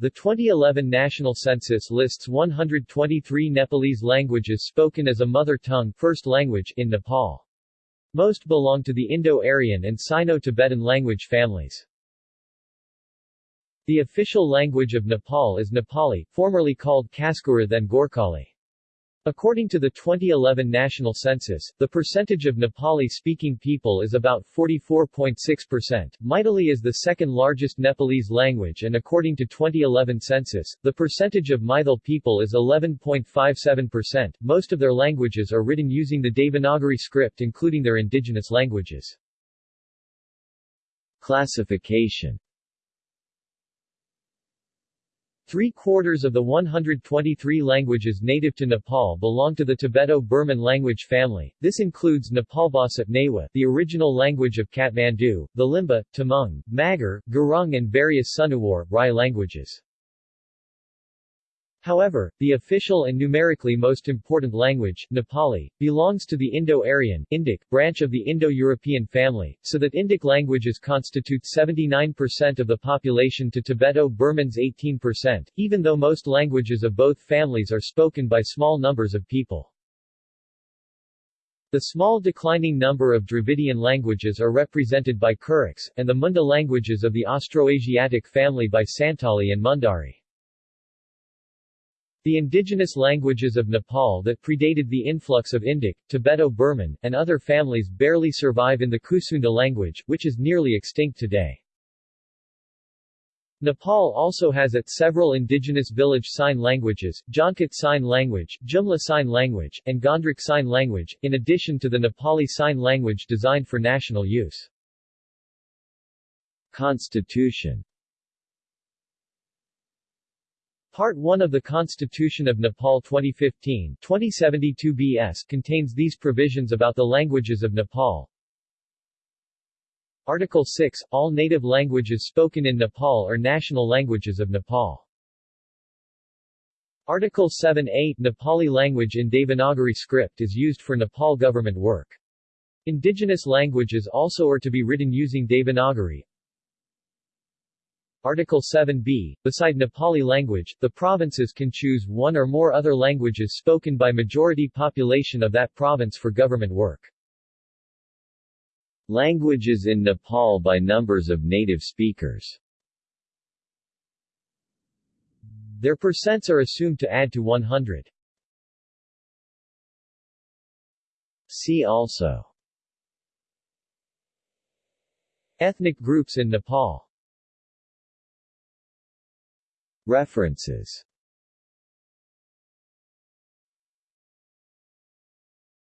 The 2011 national census lists 123 Nepalese languages spoken as a mother tongue first language in Nepal. Most belong to the Indo-Aryan and Sino-Tibetan language families. The official language of Nepal is Nepali, formerly called Khaskura then Gorkhali. According to the 2011 national census, the percentage of Nepali-speaking people is about 44.6%. Maithili is the second largest Nepalese language and according to 2011 census, the percentage of Maithil people is 11.57%. Most of their languages are written using the Devanagari script including their indigenous languages. Classification Three-quarters of the 123 languages native to Nepal belong to the Tibeto-Burman language family. This includes Nepalbhasa Newa, the original language of Kathmandu, the Limbu, Tamang, Magar, Gurung and various Sunuwar, Rai languages. However, the official and numerically most important language, Nepali, belongs to the Indo-Aryan Indic branch of the Indo-European family, so that Indic languages constitute 79% of the population to Tibeto-Burmans 18%, even though most languages of both families are spoken by small numbers of people. The small declining number of Dravidian languages are represented by Kurukh, and the Munda languages of the Austroasiatic family by Santali and Mundari. The indigenous languages of Nepal that predated the influx of Indic, Tibeto-Burman, and other families barely survive in the Kusunda language, which is nearly extinct today. Nepal also has its several indigenous village sign languages, Jhankot Sign Language, Jumla Sign Language, and Ghandruk Sign Language, in addition to the Nepali Sign Language designed for national use. Constitution Part 1 of the Constitution of Nepal 2015 2072 BS contains these provisions about the languages of Nepal. Article 6 All native languages spoken in Nepal are national languages of Nepal. Article 7-8 Nepali language in Devanagari script is used for Nepal government work. Indigenous languages also are to be written using Devanagari. Article 7b, beside Nepali language, the provinces can choose one or more other languages spoken by majority population of that province for government work. Languages in Nepal by numbers of native speakers Their percents are assumed to add to 100. See also Ethnic groups in Nepal References